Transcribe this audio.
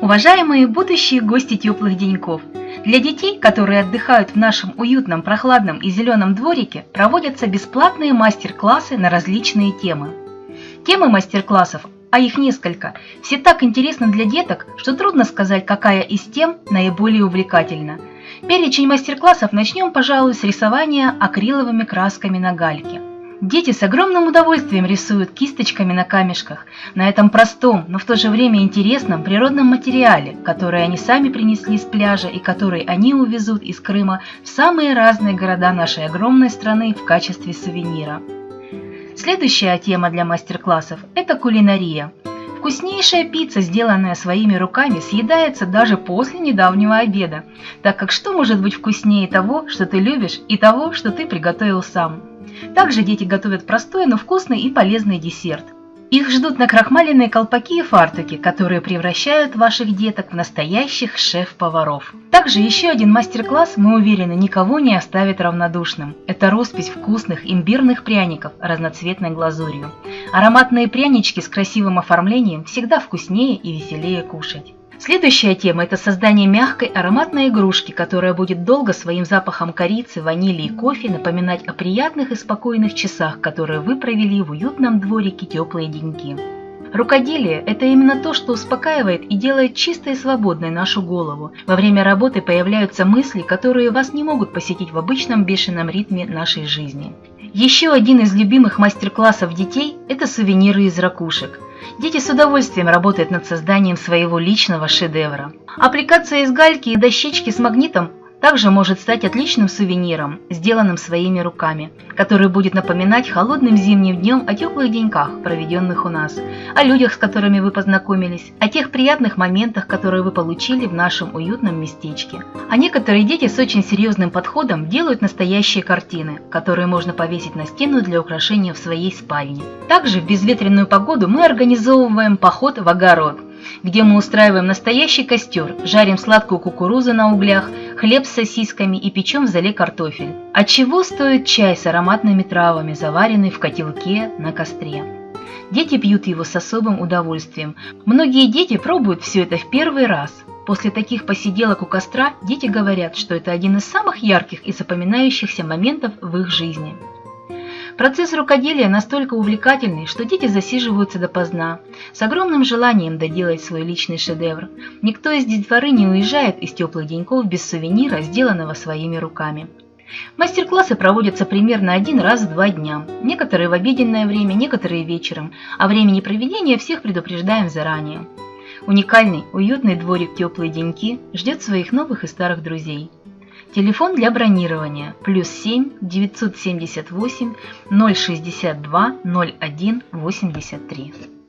Уважаемые будущие гости теплых деньков! Для детей, которые отдыхают в нашем уютном, прохладном и зеленом дворике, проводятся бесплатные мастер-классы на различные темы. Темы мастер-классов, а их несколько, все так интересны для деток, что трудно сказать, какая из тем наиболее увлекательна. Перечень мастер-классов начнем, пожалуй, с рисования акриловыми красками на гальке. Дети с огромным удовольствием рисуют кисточками на камешках, на этом простом, но в то же время интересном природном материале, который они сами принесли с пляжа и который они увезут из Крыма в самые разные города нашей огромной страны в качестве сувенира. Следующая тема для мастер-классов – это кулинария. Вкуснейшая пицца, сделанная своими руками, съедается даже после недавнего обеда, так как что может быть вкуснее того, что ты любишь, и того, что ты приготовил сам? Также дети готовят простой, но вкусный и полезный десерт. Их ждут накрахмаленные колпаки и фартуки, которые превращают ваших деток в настоящих шеф-поваров. Также еще один мастер-класс, мы уверены, никого не оставит равнодушным. Это роспись вкусных имбирных пряников разноцветной глазурью. Ароматные прянички с красивым оформлением всегда вкуснее и веселее кушать. Следующая тема – это создание мягкой ароматной игрушки, которая будет долго своим запахом корицы, ванили и кофе напоминать о приятных и спокойных часах, которые вы провели в уютном дворике теплые деньги. Рукоделие – это именно то, что успокаивает и делает чистой и свободной нашу голову. Во время работы появляются мысли, которые вас не могут посетить в обычном бешеном ритме нашей жизни. Еще один из любимых мастер-классов детей – это сувениры из ракушек – Дети с удовольствием работают над созданием своего личного шедевра. Аппликация из гальки и дощечки с магнитом также может стать отличным сувениром, сделанным своими руками, который будет напоминать холодным зимним днем о теплых деньках, проведенных у нас, о людях, с которыми вы познакомились, о тех приятных моментах, которые вы получили в нашем уютном местечке. А некоторые дети с очень серьезным подходом делают настоящие картины, которые можно повесить на стену для украшения в своей спальне. Также в безветренную погоду мы организовываем поход в огород, где мы устраиваем настоящий костер, жарим сладкую кукурузу на углях, хлеб с сосисками и печем в зале картофель. От чего стоит чай с ароматными травами, заваренный в котелке на костре. Дети пьют его с особым удовольствием. Многие дети пробуют все это в первый раз. После таких посиделок у костра дети говорят, что это один из самых ярких и запоминающихся моментов в их жизни. Процесс рукоделия настолько увлекательный, что дети засиживаются допоздна, с огромным желанием доделать свой личный шедевр. Никто из детворы не уезжает из теплых деньков без сувенира, сделанного своими руками. Мастер-классы проводятся примерно один раз в два дня, некоторые в обеденное время, некоторые вечером, а времени проведения всех предупреждаем заранее. Уникальный, уютный дворик «Теплые деньки» ждет своих новых и старых друзей. Телефон для бронирования плюс 7 978 062 01 83.